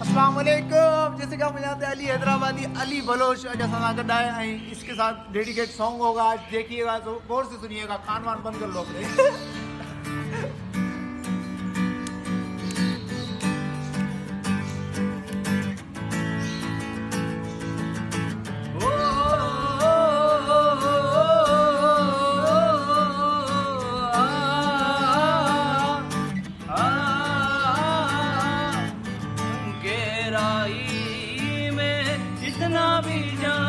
अस्सलाम जैसे कि हम जानते हैं, अली हैदराबादी, अली बलोच जैसा ना गड्ढा है। इसके साथ डेडिकेट सॉन्ग होगा आज देखिएगा तो गौर से सुनिएगा खान वान बंद कर लो गहराई में जितना भी गहराई